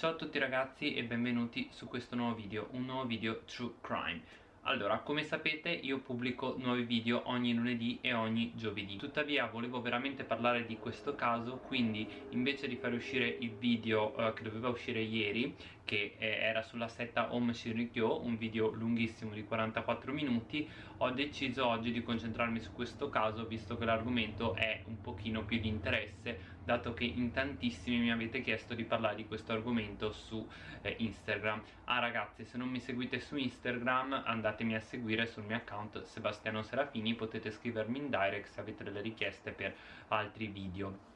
Ciao a tutti ragazzi e benvenuti su questo nuovo video, un nuovo video True Crime. Allora, come sapete io pubblico nuovi video ogni lunedì e ogni giovedì. Tuttavia volevo veramente parlare di questo caso Quindi invece di fare uscire il video eh, che doveva uscire ieri Che eh, era sulla setta Om Shinrikyo Un video lunghissimo di 44 minuti Ho deciso oggi di concentrarmi su questo caso Visto che l'argomento è un pochino più di interesse Dato che in tantissimi mi avete chiesto di parlare di questo argomento su eh, Instagram. Ah ragazzi, se non mi seguite su Instagram andate andatemi a seguire sul mio account Sebastiano Serafini. Potete scrivermi in direct se avete delle richieste per altri video.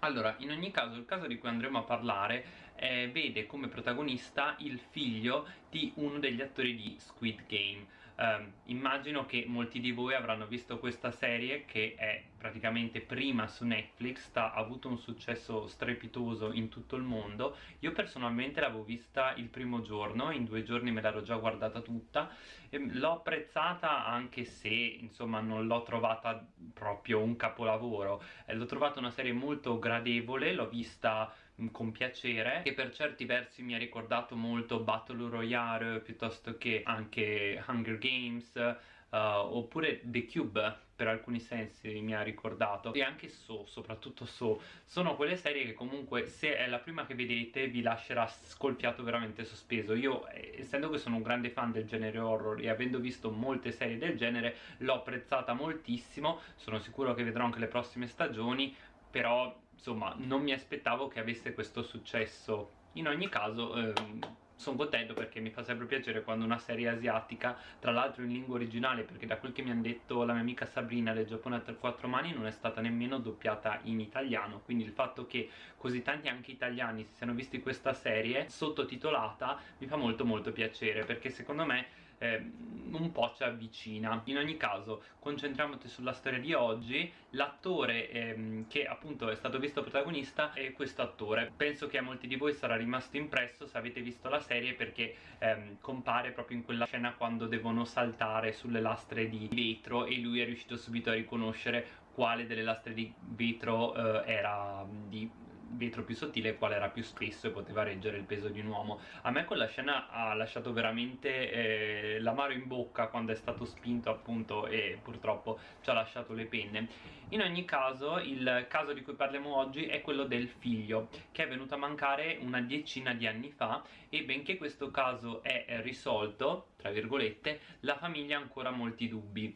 Allora, in ogni caso, il caso di cui andremo a parlare eh, vede come protagonista il figlio di uno degli attori di Squid Game eh, Immagino che molti di voi avranno visto questa serie che è praticamente prima su Netflix ha avuto un successo strepitoso in tutto il mondo. Io personalmente l'avevo vista il primo giorno, in due giorni me l'ero già guardata tutta L'ho apprezzata anche se, insomma, non l'ho trovata proprio un capolavoro. Eh, L'ho trovata una serie molto gradevole, l'ho vista con piacere che per certi versi mi ha ricordato molto Battle Royale piuttosto che anche Hunger Games uh, oppure The Cube per alcuni sensi mi ha ricordato. E anche So, soprattutto So. Sono quelle serie che comunque se è la prima che vedete vi lascerà scolpiato veramente sospeso. Io essendo che sono un grande fan del genere horror e avendo visto molte serie del genere l'ho apprezzata moltissimo. Sono sicuro che vedrò anche le prossime stagioni però insomma non mi aspettavo che avesse questo successo. In ogni caso ehm, sono contento perché mi fa sempre piacere quando una serie asiatica tra l'altro in lingua originale perché da quel che mi hanno detto la mia amica Sabrina del Giappone a quattro mani non è stata nemmeno doppiata in italiano. Quindi il fatto che così tanti anche italiani si siano visti questa serie sottotitolata mi fa molto molto piacere perché secondo me eh, un po' ci avvicina. In ogni caso concentriamoci sulla storia di oggi. L'attore ehm, che appunto è stato visto protagonista è questo attore. Penso che a molti di voi sarà rimasto impresso se avete visto la serie perché ehm, compare proprio in quella scena quando devono saltare sulle lastre di vetro e lui è riuscito subito a riconoscere quale delle lastre di vetro eh, era di vetro più sottile e quale era più spesso e poteva reggere il peso di un uomo. A me quella scena ha lasciato veramente eh, l'amaro in bocca quando è stato spinto appunto e purtroppo ci ha lasciato le penne. In ogni caso il caso di cui parliamo oggi è quello del figlio che è venuto a mancare una decina di anni fa e benché questo caso è risolto tra virgolette la famiglia ha ancora molti dubbi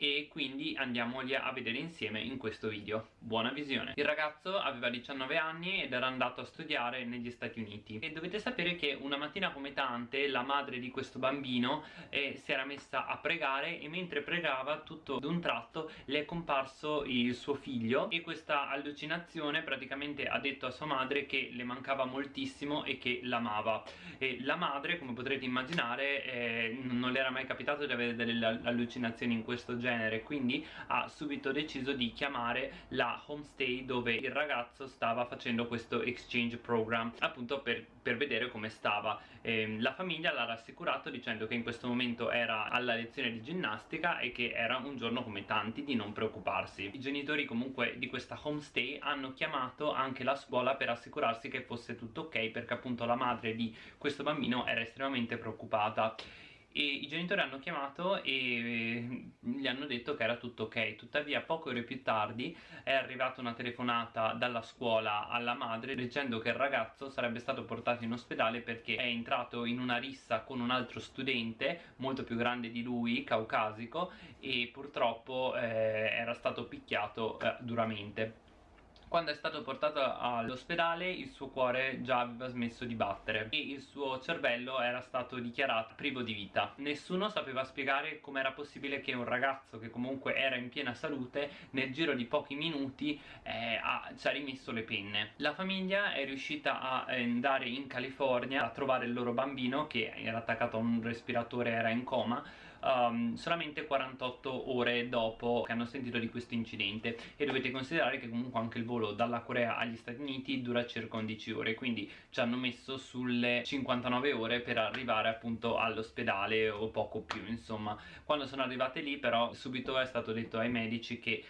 e quindi andiamoli a vedere insieme in questo video. Buona visione. Il ragazzo aveva 19 anni ed era andato a studiare negli Stati Uniti. E dovete sapere che una mattina come tante la madre di questo bambino eh, si era messa a pregare e mentre pregava tutto d'un tratto le è comparso il suo figlio. E questa allucinazione praticamente ha detto a sua madre che le mancava moltissimo e che l'amava. E la madre come potrete immaginare eh, non le era mai capitato di avere delle allucinazioni in questo genere genere quindi ha subito deciso di chiamare la homestay dove il ragazzo stava facendo questo exchange program appunto per, per vedere come stava. E la famiglia l'ha rassicurato dicendo che in questo momento era alla lezione di ginnastica e che era un giorno come tanti di non preoccuparsi. I genitori comunque di questa homestay hanno chiamato anche la scuola per assicurarsi che fosse tutto ok perché appunto la madre di questo bambino era estremamente preoccupata e i genitori hanno chiamato e gli hanno detto che era tutto ok. Tuttavia poche ore più tardi è arrivata una telefonata dalla scuola alla madre dicendo che il ragazzo sarebbe stato portato in ospedale perché è entrato in una rissa con un altro studente molto più grande di lui, caucasico e purtroppo eh, era stato picchiato eh, duramente quando è stato portato all'ospedale il suo cuore già aveva smesso di battere e il suo cervello era stato dichiarato privo di vita. Nessuno sapeva spiegare com'era possibile che un ragazzo che comunque era in piena salute nel giro di pochi minuti eh, ha, ci ha rimesso le penne. La famiglia è riuscita a andare in California a trovare il loro bambino che era attaccato a un respiratore era in coma um, solamente 48 ore dopo che hanno sentito di questo incidente. E dovete considerare che comunque anche il volo dalla Corea agli Stati Uniti dura circa 11 ore quindi ci hanno messo sulle 59 ore per arrivare appunto all'ospedale o poco più insomma. Quando sono arrivate lì però subito è stato detto ai medici che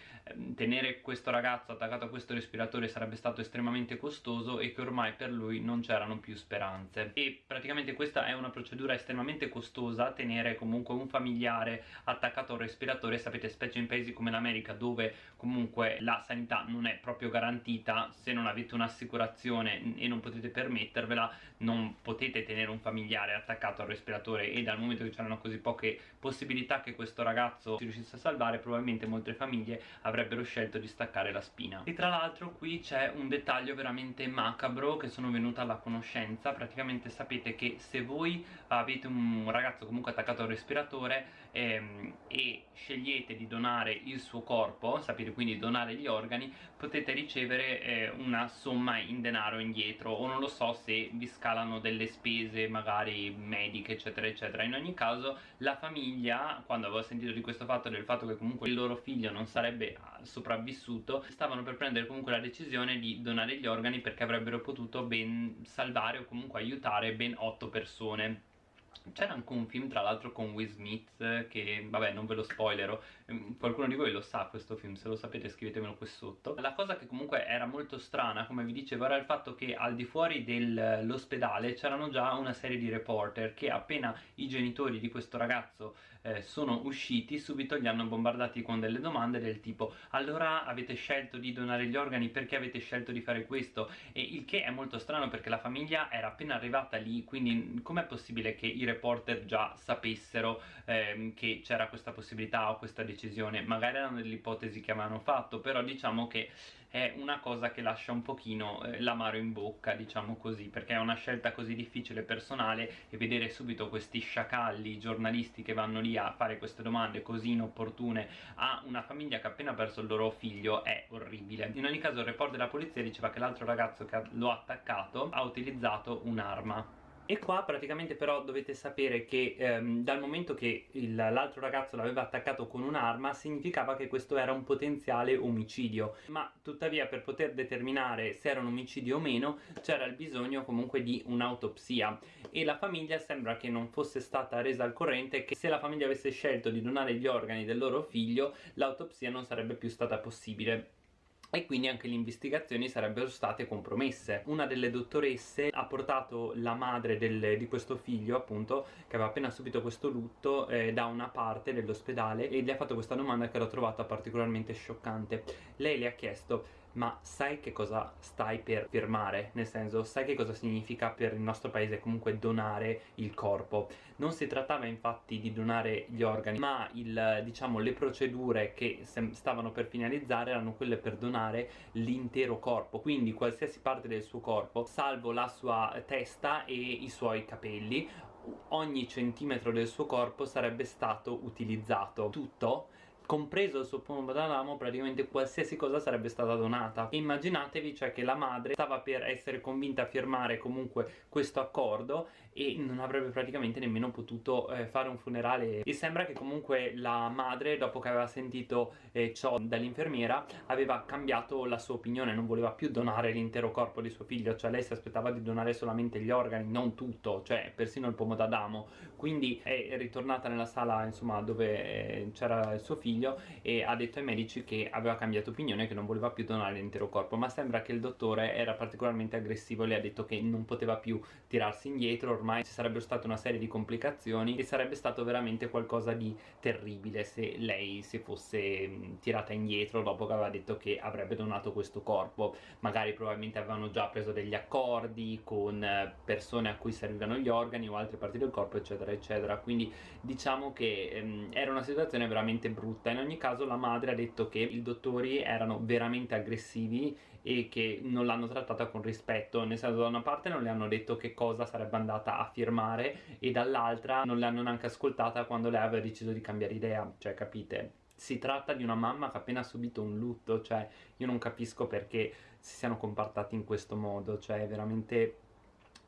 tenere questo ragazzo attaccato a questo respiratore sarebbe stato estremamente costoso e che ormai per lui non c'erano più speranze. E praticamente questa è una procedura estremamente costosa tenere comunque un familiare attaccato al respiratore sapete specie in paesi come l'America dove comunque la sanità non è proprio garantita se non avete un'assicurazione e non potete permettervela non potete tenere un familiare attaccato al respiratore e dal momento che c'erano così poche possibilità che questo ragazzo si riuscisse a salvare probabilmente molte famiglie avrebbero scelto di staccare la spina. E tra l'altro qui c'è un dettaglio veramente macabro che sono venuta alla conoscenza. Praticamente sapete che se voi avete un ragazzo comunque attaccato al respiratore ehm, e scegliete di donare il suo corpo sapete quindi donare gli organi potete ricevere eh, una somma in denaro indietro o non lo so se vi scalano delle spese magari mediche eccetera eccetera. In ogni caso la famiglia quando avevo sentito di questo fatto del fatto che comunque il loro figlio non sarebbe ah, sopravvissuto stavano per prendere comunque la decisione di donare gli organi perché avrebbero potuto ben salvare o comunque aiutare ben 8 persone c'era anche un film tra l'altro con Will Smith che vabbè non ve lo spoilerò ehm, qualcuno di voi lo sa questo film se lo sapete scrivetemelo qui sotto. La cosa che comunque era molto strana come vi dicevo era il fatto che al di fuori dell'ospedale c'erano già una serie di reporter che appena i genitori di questo ragazzo eh, sono usciti subito li hanno bombardati con delle domande del tipo allora avete scelto di donare gli organi? Perché avete scelto di fare questo? E il che è molto strano perché la famiglia era appena arrivata lì quindi com'è possibile che i reporter già sapessero ehm, che c'era questa possibilità o questa decisione? Magari erano delle ipotesi che avevano fatto però diciamo che è una cosa che lascia un pochino eh, l'amaro in bocca diciamo così perché è una scelta così difficile personale e vedere subito questi sciacalli giornalisti che vanno lì a fare queste domande così inopportune a una famiglia che ha appena perso il loro figlio è orribile. In ogni caso il report della polizia diceva che l'altro ragazzo che lo ha attaccato ha utilizzato un'arma e qua praticamente però dovete sapere che ehm, dal momento che l'altro ragazzo l'aveva attaccato con un'arma significava che questo era un potenziale omicidio. Ma tuttavia per poter determinare se era un omicidio o meno c'era il bisogno comunque di un'autopsia. E la famiglia sembra che non fosse stata resa al corrente che se la famiglia avesse scelto di donare gli organi del loro figlio l'autopsia non sarebbe più stata possibile e quindi anche le investigazioni sarebbero state compromesse. Una delle dottoresse ha portato la madre del, di questo figlio, appunto, che aveva appena subito questo lutto, eh, da una parte dell'ospedale e gli ha fatto questa domanda che l'ho trovata particolarmente scioccante. Lei le ha chiesto ma sai che cosa stai per firmare? Nel senso, sai che cosa significa per il nostro paese comunque donare il corpo? Non si trattava infatti di donare gli organi, ma il, diciamo, le procedure che stavano per finalizzare erano quelle per donare l'intero corpo, quindi qualsiasi parte del suo corpo, salvo la sua testa e i suoi capelli, ogni centimetro del suo corpo sarebbe stato utilizzato. Tutto compreso il suo pombo d'Adamo praticamente qualsiasi cosa sarebbe stata donata. Immaginatevi cioè che la madre stava per essere convinta a firmare comunque questo accordo e non avrebbe praticamente nemmeno potuto eh, fare un funerale. E sembra che comunque la madre dopo che aveva sentito eh, ciò dall'infermiera aveva cambiato la sua opinione non voleva più donare l'intero corpo di suo figlio. Cioè lei si aspettava di donare solamente gli organi non tutto cioè persino il pomo d'Adamo. Quindi è ritornata nella sala insomma dove eh, c'era il suo figlio e ha detto ai medici che aveva cambiato opinione che non voleva più donare l'intero corpo. Ma sembra che il dottore era particolarmente aggressivo. Le ha detto che non poteva più tirarsi indietro ormai ci sarebbero state una serie di complicazioni e sarebbe stato veramente qualcosa di terribile se lei si fosse tirata indietro dopo che aveva detto che avrebbe donato questo corpo. Magari probabilmente avevano già preso degli accordi con eh, persone a cui servivano gli organi o altre parti del corpo eccetera eccetera. Quindi diciamo che ehm, era una situazione veramente brutta. In ogni caso la madre ha detto che i dottori erano veramente aggressivi e che non l'hanno trattata con rispetto nel senso da una parte non le hanno detto che cosa sarebbe andata a firmare e dall'altra non le hanno neanche ascoltata quando lei aveva deciso di cambiare idea cioè capite? Si tratta di una mamma che ha appena subito un lutto cioè io non capisco perché si siano comportati in questo modo cioè veramente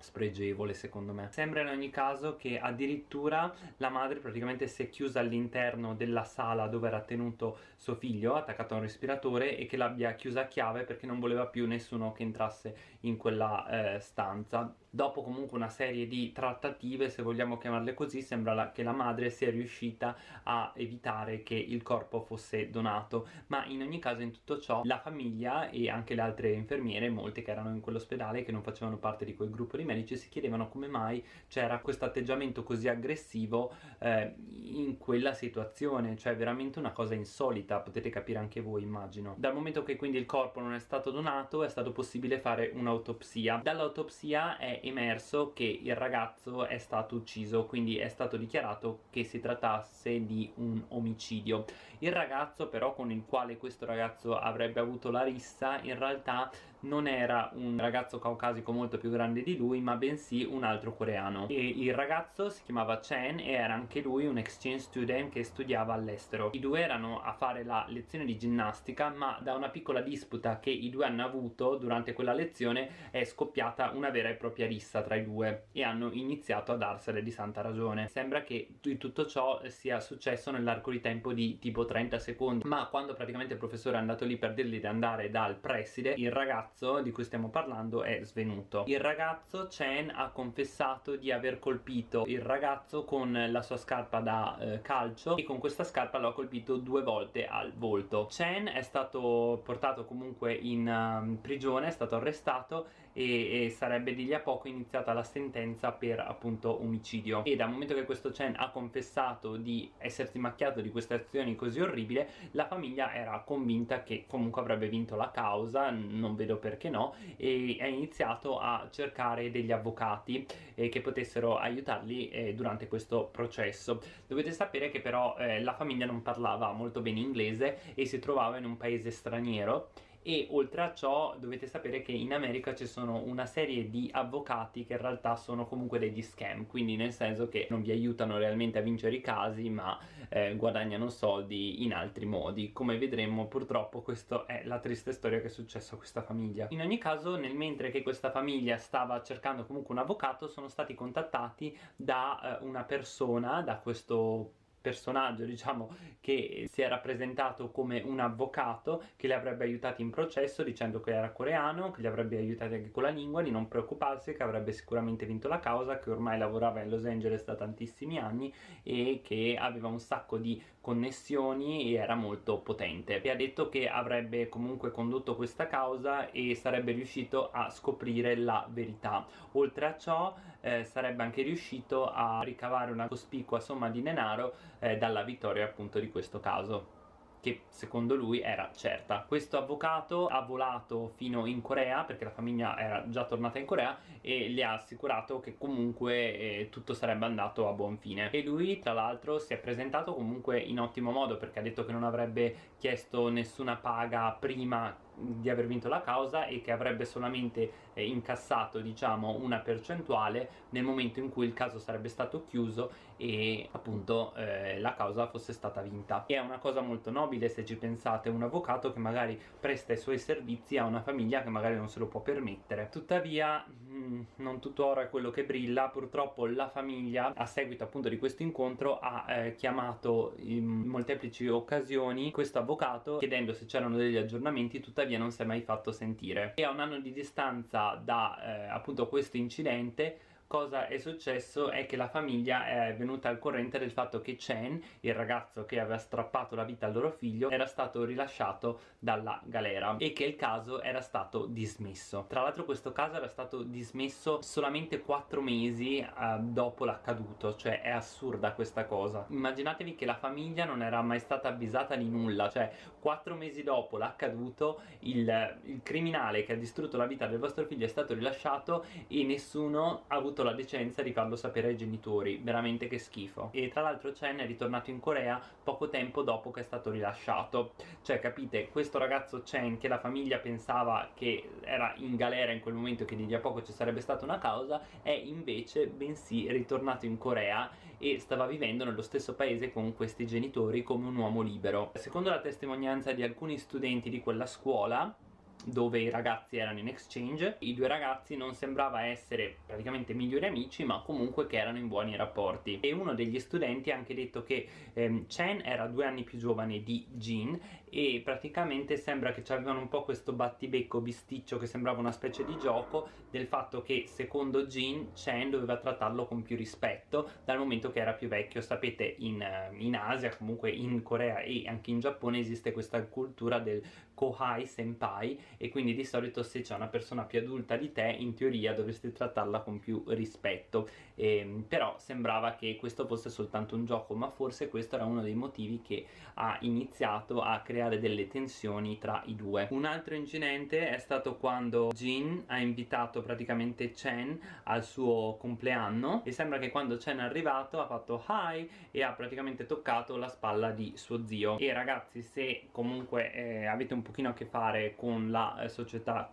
spregevole secondo me. Sembra in ogni caso che addirittura la madre praticamente si è chiusa all'interno della sala dove era tenuto suo figlio attaccato a un respiratore e che l'abbia chiusa a chiave perché non voleva più nessuno che entrasse in quella eh, stanza. Dopo comunque una serie di trattative se vogliamo chiamarle così sembra la, che la madre sia riuscita a evitare che il corpo fosse donato. Ma in ogni caso in tutto ciò la famiglia e anche le altre infermiere molte che erano in quell'ospedale che non facevano parte di quel gruppo di medici si chiedevano come mai c'era questo atteggiamento così aggressivo eh, in quella situazione. Cioè veramente una cosa insolita potete capire anche voi immagino. Dal momento che quindi il corpo non è stato donato è stato possibile fare un'autopsia. Dall'autopsia è emerso che il ragazzo è stato ucciso quindi è stato dichiarato che si trattasse di un omicidio. Il ragazzo però con il quale questo ragazzo avrebbe avuto la rissa in realtà non era un ragazzo caucasico molto più grande di lui ma bensì un altro coreano. E il ragazzo si chiamava Chen e era anche lui un exchange student che studiava all'estero. I due erano a fare la lezione di ginnastica ma da una piccola disputa che i due hanno avuto durante quella lezione è scoppiata una vera e propria rissa tra i due e hanno iniziato a darsene di santa ragione. Sembra che tutto ciò sia successo nell'arco di tempo di tipo 30 secondi ma quando praticamente il professore è andato lì per dirgli di andare dal preside il ragazzo ragazzo di cui stiamo parlando è svenuto. Il ragazzo Chen ha confessato di aver colpito il ragazzo con la sua scarpa da eh, calcio e con questa scarpa l'ha colpito due volte al volto. Chen è stato portato comunque in uh, prigione è stato arrestato e, e, sarebbe di lì a poco iniziata la sentenza per appunto omicidio. E dal momento che questo Chen ha confessato di essersi macchiato di queste azioni così orribili la famiglia era convinta che comunque avrebbe vinto la causa non vedo perché no e ha iniziato a cercare degli avvocati eh, che potessero aiutarli eh, durante questo processo. Dovete sapere che però eh, la famiglia non parlava molto bene inglese e si trovava in un paese straniero e oltre a ciò dovete sapere che in America ci sono una serie di avvocati che in realtà sono comunque degli scam quindi nel senso che non vi aiutano realmente a vincere i casi ma eh, guadagnano soldi in altri modi. Come vedremo purtroppo questa è la triste storia che è successa a questa famiglia. In ogni caso nel mentre che questa famiglia stava cercando comunque un avvocato sono stati contattati da eh, una persona da questo personaggio diciamo che si è rappresentato come un avvocato che li avrebbe aiutati in processo dicendo che era coreano che li avrebbe aiutati anche con la lingua di non preoccuparsi che avrebbe sicuramente vinto la causa che ormai lavorava in Los Angeles da tantissimi anni e che aveva un sacco di connessioni e era molto potente. E ha detto che avrebbe comunque condotto questa causa e sarebbe riuscito a scoprire la verità. Oltre a ciò eh, sarebbe anche riuscito a ricavare una cospicua somma di denaro eh, dalla vittoria appunto di questo caso che secondo lui era certa. Questo avvocato ha volato fino in Corea perché la famiglia era già tornata in Corea e le ha assicurato che comunque eh, tutto sarebbe andato a buon fine e lui tra l'altro si è presentato comunque in ottimo modo perché ha detto che non avrebbe chiesto nessuna paga prima di aver vinto la causa e che avrebbe solamente eh, incassato diciamo una percentuale nel momento in cui il caso sarebbe stato chiuso e appunto eh, la causa fosse stata vinta. E è una cosa molto nobile se ci pensate un avvocato che magari presta i suoi servizi a una famiglia che magari non se lo può permettere. Tuttavia mh, mm, non tutto oro è quello che brilla. Purtroppo la famiglia a seguito appunto di questo incontro ha eh, chiamato in molteplici occasioni questo avvocato chiedendo se c'erano degli aggiornamenti. Tuttavia tuttavia non si è mai fatto sentire e a un anno di distanza da eh, appunto questo incidente cosa è successo è che la famiglia è venuta al corrente del fatto che Chen, il ragazzo che aveva strappato la vita al loro figlio, era stato rilasciato dalla galera e che il caso era stato dismesso. Tra l'altro questo caso era stato dismesso solamente 4 mesi eh, dopo l'accaduto, cioè è assurda questa cosa. Immaginatevi che la famiglia non era mai stata avvisata di nulla, cioè 4 mesi dopo l'accaduto il, il criminale che ha distrutto la vita del vostro figlio è stato rilasciato e nessuno ha avuto la decenza di farlo sapere ai genitori, veramente che schifo. E tra l'altro Chen è ritornato in Corea poco tempo dopo che è stato rilasciato. Cioè, capite, questo ragazzo Chen che la famiglia pensava che era in galera in quel momento che di lì a poco ci sarebbe stata una causa, è invece bensì ritornato in Corea e stava vivendo nello stesso paese con questi genitori come un uomo libero. Secondo la testimonianza di alcuni studenti di quella scuola, dove i ragazzi erano in exchange i due ragazzi non sembrava essere praticamente migliori amici ma comunque che erano in buoni rapporti e uno degli studenti ha anche detto che ehm, Chen era due anni più giovane di Jin e praticamente sembra che ci avevano un po' questo battibecco bisticcio che sembrava una specie di gioco del fatto che secondo Jin Chen doveva trattarlo con più rispetto dal momento che era più vecchio. Sapete in, eh, in Asia comunque in Corea e anche in Giappone esiste questa cultura del kohai senpai e quindi di solito se c'è una persona più adulta di te in teoria dovresti trattarla con più rispetto. E, ehm, però sembrava che questo fosse soltanto un gioco ma forse questo era uno dei motivi che ha iniziato a creare delle tensioni tra i due. Un altro incidente è stato quando Jin ha invitato praticamente Chen al suo compleanno e sembra che quando Chen è arrivato ha fatto hi e ha praticamente toccato la spalla di suo zio. E ragazzi se comunque eh, avete un pochino a che fare con la eh, società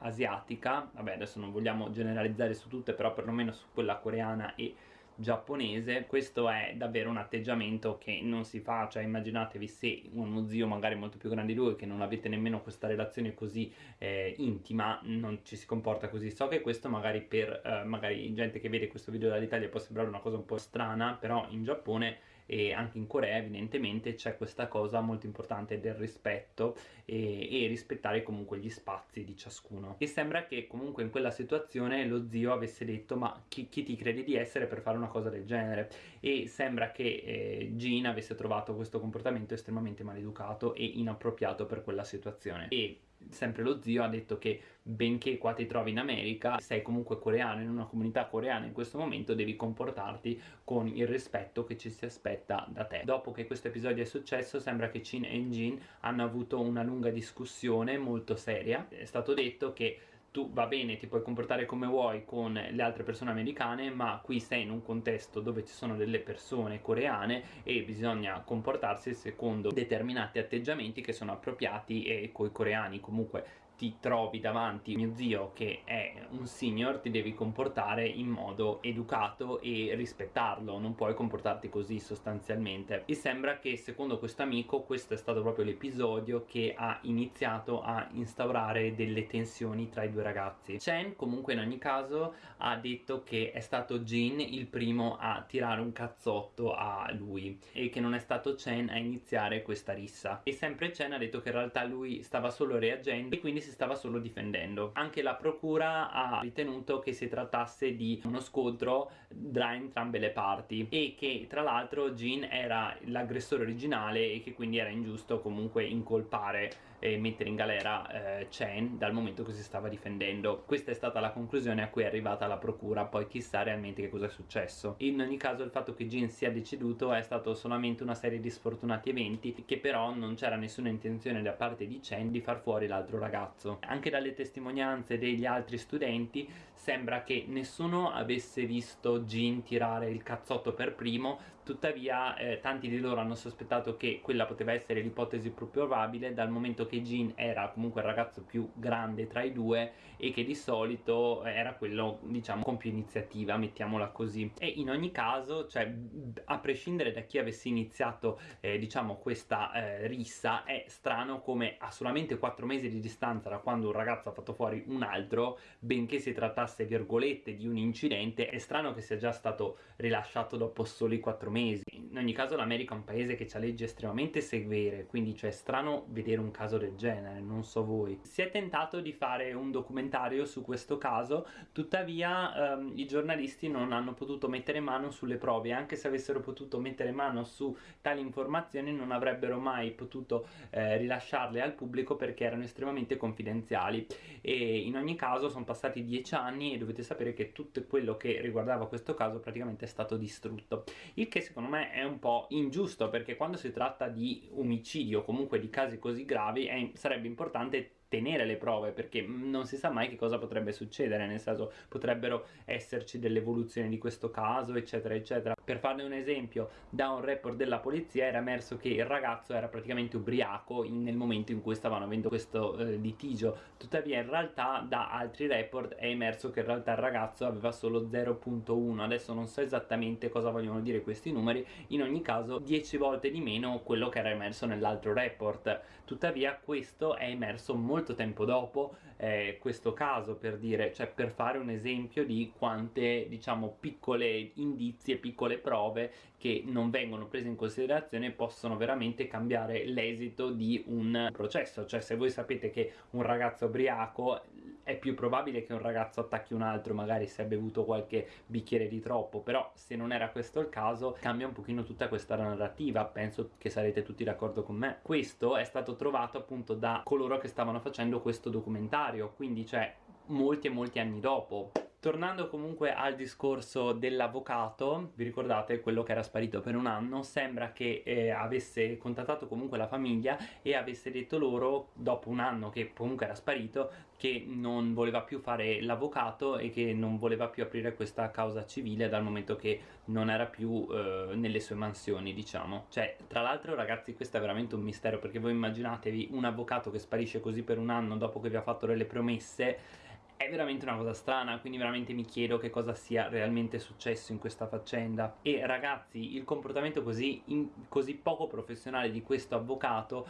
asiatica vabbè adesso non vogliamo generalizzare su tutte però perlomeno su quella coreana e giapponese questo è davvero un atteggiamento che non si fa cioè immaginatevi se uno zio magari molto più grande di lui che non avete nemmeno questa relazione così eh, intima non ci si comporta così. So che questo magari per eh, magari gente che vede questo video dall'Italia può sembrare una cosa un po' strana però in Giappone e anche in Corea evidentemente c'è questa cosa molto importante del rispetto e, e, rispettare comunque gli spazi di ciascuno. E sembra che comunque in quella situazione lo zio avesse detto ma chi, chi ti credi di essere per fare una cosa del genere? E sembra che eh, Jean avesse trovato questo comportamento estremamente maleducato e inappropriato per quella situazione. E sempre lo zio ha detto che benché qua ti trovi in America sei comunque coreano in una comunità coreana in questo momento devi comportarti con il rispetto che ci si aspetta da te. Dopo che questo episodio è successo sembra che Chin e Jin hanno avuto una lunga discussione molto seria. È stato detto che tu va bene ti puoi comportare come vuoi con le altre persone americane ma qui sei in un contesto dove ci sono delle persone coreane e bisogna comportarsi secondo determinati atteggiamenti che sono appropriati e coi coreani. Comunque ti trovi davanti mio zio che è un senior ti devi comportare in modo educato e rispettarlo non puoi comportarti così sostanzialmente. E sembra che secondo questo amico questo è stato proprio l'episodio che ha iniziato a instaurare delle tensioni tra i due ragazzi. Chen comunque in ogni caso ha detto che è stato Jin il primo a tirare un cazzotto a lui e che non è stato Chen a iniziare questa rissa. E sempre Chen ha detto che in realtà lui stava solo reagendo e quindi si stava solo difendendo. Anche la procura ha ritenuto che si trattasse di uno scontro tra entrambe le parti e che tra l'altro Jean era l'aggressore originale e che quindi era ingiusto comunque incolpare e mettere in galera eh, Chen dal momento che si stava difendendo. Questa è stata la conclusione a cui è arrivata la procura poi chissà realmente che cosa è successo. In ogni caso il fatto che Jin sia deceduto è stato solamente una serie di sfortunati eventi che però non c'era nessuna intenzione da parte di Chen di far fuori l'altro ragazzo. Anche dalle testimonianze degli altri studenti sembra che nessuno avesse visto Jin tirare il cazzotto per primo tuttavia eh, tanti di loro hanno sospettato che quella poteva essere l'ipotesi più probabile dal momento che Jin era comunque il ragazzo più grande tra i due e che di solito era quello diciamo con più iniziativa mettiamola così. E in ogni caso cioè a prescindere da chi avesse iniziato eh, diciamo questa eh, rissa è strano come a solamente 4 mesi di distanza da quando un ragazzo ha fatto fuori un altro benché si trattasse virgolette di un incidente è strano che sia già stato rilasciato dopo soli 4 mesi mesi. In ogni caso l'America è un paese che ha leggi estremamente severe quindi cioè è strano vedere un caso del genere non so voi. Si è tentato di fare un documentario su questo caso tuttavia ehm, i giornalisti non hanno potuto mettere mano sulle prove anche se avessero potuto mettere mano su tali informazioni non avrebbero mai potuto eh, rilasciarle al pubblico perché erano estremamente confidenziali. E in ogni caso sono passati dieci anni e dovete sapere che tutto quello che riguardava questo caso praticamente è stato distrutto. Il che secondo me è un po' ingiusto perché quando si tratta di omicidio o comunque di casi così gravi è, sarebbe importante tenere le prove perché non si sa mai che cosa potrebbe succedere nel senso potrebbero esserci delle evoluzioni di questo caso eccetera eccetera. Per farne un esempio da un report della polizia era emerso che il ragazzo era praticamente ubriaco in, nel momento in cui stavano avendo questo eh, litigio. Tuttavia in realtà da altri report è emerso che in realtà il ragazzo aveva solo 0.1 adesso non so esattamente cosa vogliono dire questi numeri. In ogni caso 10 volte di meno quello che era emerso nell'altro report. Tuttavia questo è emerso molto molto tempo dopo eh, questo caso per dire, cioè per fare un esempio di quante diciamo piccole indizi e piccole prove che non vengono prese in considerazione possono veramente cambiare l'esito di un processo. Cioè se voi sapete che un ragazzo ubriaco è più probabile che un ragazzo attacchi un altro magari se ha bevuto qualche bicchiere di troppo però se non era questo il caso cambia un pochino tutta questa narrativa penso che sarete tutti d'accordo con me. Questo è stato trovato appunto da coloro che stavano facendo questo documentario quindi cioè molti e molti anni dopo Tornando comunque al discorso dell'avvocato, vi ricordate quello che era sparito per un anno? Sembra che eh, avesse contattato comunque la famiglia e avesse detto loro, dopo un anno che comunque era sparito, che non voleva più fare l'avvocato e che non voleva più aprire questa causa civile dal momento che non era più eh, nelle sue mansioni, diciamo. Cioè, tra l'altro ragazzi, questo è veramente un mistero perché voi immaginatevi un avvocato che sparisce così per un anno dopo che vi ha fatto delle promesse è veramente una cosa strana quindi veramente mi chiedo che cosa sia realmente successo in questa faccenda. E ragazzi il comportamento così, in, così poco professionale di questo avvocato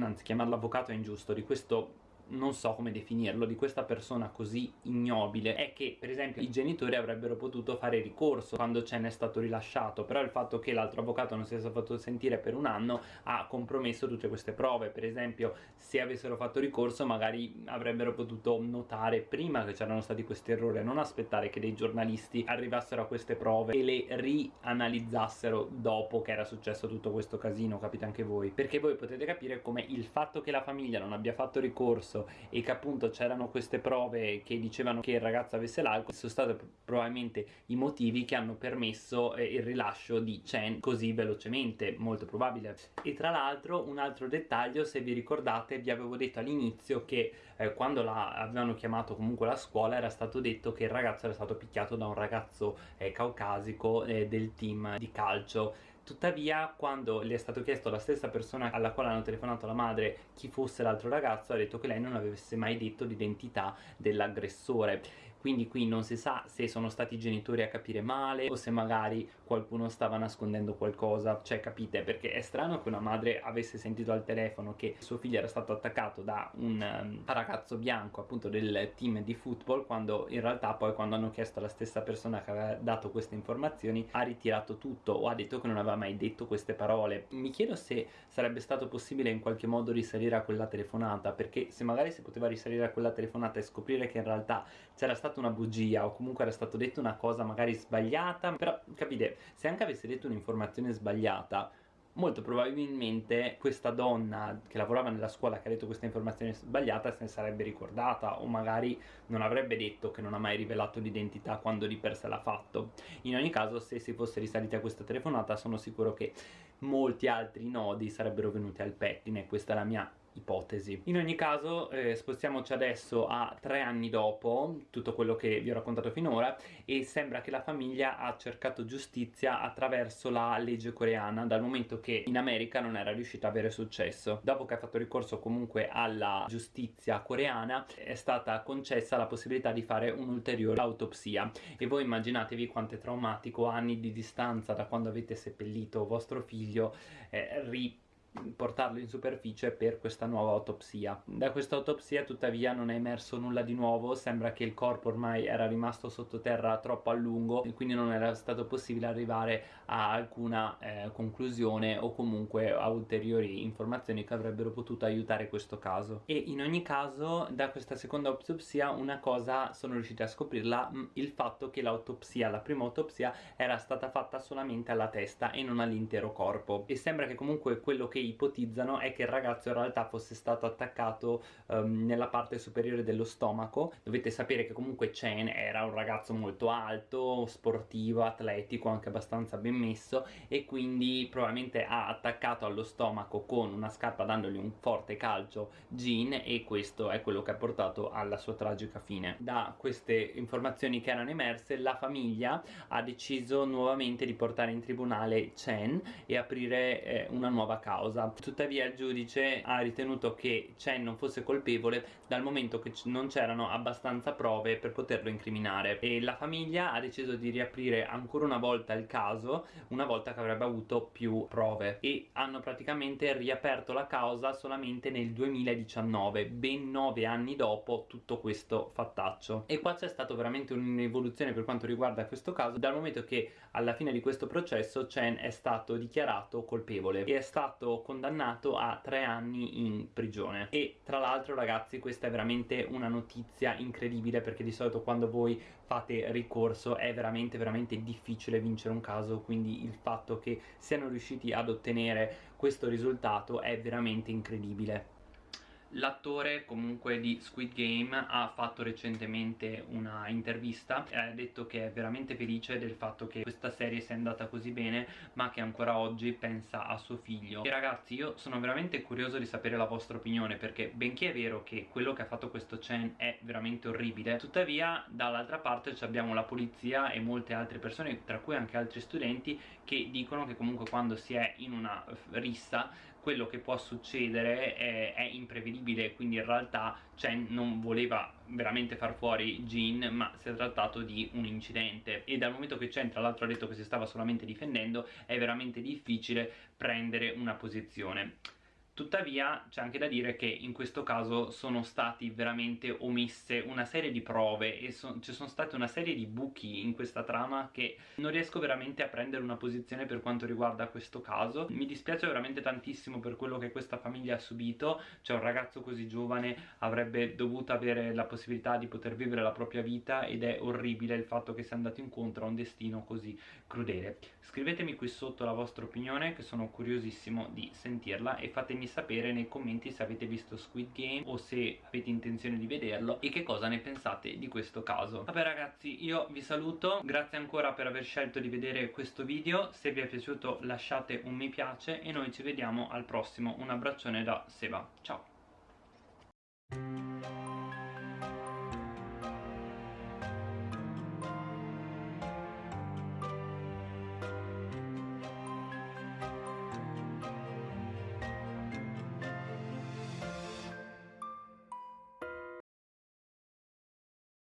anzi chiamarlo avvocato è ingiusto di questo non so come definirlo, di questa persona così ignobile è che per esempio i genitori avrebbero potuto fare ricorso quando ce n'è stato rilasciato però il fatto che l'altro avvocato non si sia fatto sentire per un anno ha compromesso tutte queste prove. Per esempio se avessero fatto ricorso magari avrebbero potuto notare prima che c'erano stati questi errori non aspettare che dei giornalisti arrivassero a queste prove e le rianalizzassero dopo che era successo tutto questo casino capite anche voi? Perché voi potete capire come il fatto che la famiglia non abbia fatto ricorso successo e che appunto c'erano queste prove che dicevano che il ragazzo avesse l'alcol sono stati probabilmente i motivi che hanno permesso eh, il rilascio di Chen così velocemente, molto probabile. E tra l'altro un altro dettaglio, se vi ricordate vi avevo detto all'inizio che eh, quando la, avevano chiamato comunque la scuola era stato detto che il ragazzo era stato picchiato da un ragazzo eh, caucasico eh, del team di calcio Tuttavia, quando le è stato chiesto alla stessa persona alla quale hanno telefonato la madre chi fosse l'altro ragazzo, ha detto che lei non avesse mai detto l'identità dell'aggressore quindi qui non si sa se sono stati i genitori a capire male o se magari qualcuno stava nascondendo qualcosa. Cioè capite? Perché è strano che una madre avesse sentito al telefono che suo figlio era stato attaccato da un um, ragazzo bianco appunto del team di football quando in realtà poi quando hanno chiesto alla stessa persona che aveva dato queste informazioni ha ritirato tutto o ha detto che non aveva mai detto queste parole. Mi chiedo se sarebbe stato possibile in qualche modo risalire a quella telefonata perché se magari si poteva risalire a quella telefonata e scoprire che in realtà c'era stata una bugia o comunque era stato detto una cosa magari sbagliata però capite se anche avesse detto un'informazione sbagliata molto probabilmente questa donna che lavorava nella scuola che ha detto questa informazione sbagliata se ne sarebbe ricordata o magari non avrebbe detto che non ha mai rivelato l'identità quando di per sé l'ha fatto. In ogni caso se si fosse risaliti a questa telefonata sono sicuro che molti altri nodi sarebbero venuti al pettine questa è la mia ipotesi. In ogni caso eh, spostiamoci adesso a tre anni dopo tutto quello che vi ho raccontato finora e sembra che la famiglia ha cercato giustizia attraverso la legge coreana dal momento che in America non era riuscita a avere successo. Dopo che ha fatto ricorso comunque alla giustizia coreana è stata concessa la possibilità di fare un'ulteriore autopsia e voi immaginatevi quanto è traumatico anni di distanza da quando avete seppellito vostro figlio eh, ri portarlo in superficie per questa nuova autopsia. Da questa autopsia tuttavia non è emerso nulla di nuovo, sembra che il corpo ormai era rimasto sottoterra troppo a lungo e quindi non era stato possibile arrivare a alcuna eh, conclusione o comunque a ulteriori informazioni che avrebbero potuto aiutare questo caso. E in ogni caso da questa seconda autopsia una cosa sono riusciti a scoprirla, mm, il fatto che l'autopsia, la prima autopsia era stata fatta solamente alla testa e non all'intero corpo e sembra che comunque quello che ipotizzano è che il ragazzo in realtà fosse stato attaccato um, nella parte superiore dello stomaco. Dovete sapere che comunque Chen era un ragazzo molto alto, sportivo, atletico, anche abbastanza ben messo e quindi probabilmente ha attaccato allo stomaco con una scarpa dandogli un forte calcio Jin e questo è quello che ha portato alla sua tragica fine. Da queste informazioni che erano emerse la famiglia ha deciso nuovamente di portare in tribunale Chen e aprire eh, una nuova causa cosa. Tuttavia il giudice ha ritenuto che Chen non fosse colpevole dal momento che non c'erano abbastanza prove per poterlo incriminare. E la famiglia ha deciso di riaprire ancora una volta il caso una volta che avrebbe avuto più prove. E hanno praticamente riaperto la causa solamente nel 2019 ben nove anni dopo tutto questo fattaccio. E qua c'è stato veramente un'evoluzione per quanto riguarda questo caso dal momento che alla fine di questo processo Chen è stato dichiarato colpevole. E è stato condannato a tre anni in prigione. E tra l'altro ragazzi questa è veramente una notizia incredibile perché di solito quando voi fate ricorso è veramente veramente difficile vincere un caso quindi il fatto che siano riusciti ad ottenere questo risultato è veramente incredibile L'attore comunque di Squid Game ha fatto recentemente una intervista e ha detto che è veramente felice del fatto che questa serie sia andata così bene ma che ancora oggi pensa a suo figlio. E ragazzi io sono veramente curioso di sapere la vostra opinione perché benché è vero che quello che ha fatto questo Chen è veramente orribile tuttavia dall'altra parte abbiamo la polizia e molte altre persone tra cui anche altri studenti che dicono che comunque quando si è in una rissa quello che può succedere è, è imprevedibile quindi in realtà Chen non voleva veramente far fuori Jin ma si è trattato di un incidente. E dal momento che Chen tra l'altro ha detto che si stava solamente difendendo è veramente difficile prendere una posizione Tuttavia c'è anche da dire che in questo caso sono stati veramente omesse una serie di prove e so ci sono state una serie di buchi in questa trama che non riesco veramente a prendere una posizione per quanto riguarda questo caso. Mi dispiace veramente tantissimo per quello che questa famiglia ha subito. Cioè un ragazzo così giovane avrebbe dovuto avere la possibilità di poter vivere la propria vita ed è orribile il fatto che sia andato incontro a un destino così crudele. Scrivetemi qui sotto la vostra opinione che sono curiosissimo di sentirla e fatemi fatemi sapere nei commenti se avete visto Squid Game o se avete intenzione di vederlo e che cosa ne pensate di questo caso. Vabbè ragazzi io vi saluto. Grazie ancora per aver scelto di vedere questo video. Se vi è piaciuto lasciate un mi piace e noi ci vediamo al prossimo. Un abbraccione da Seba. Ciao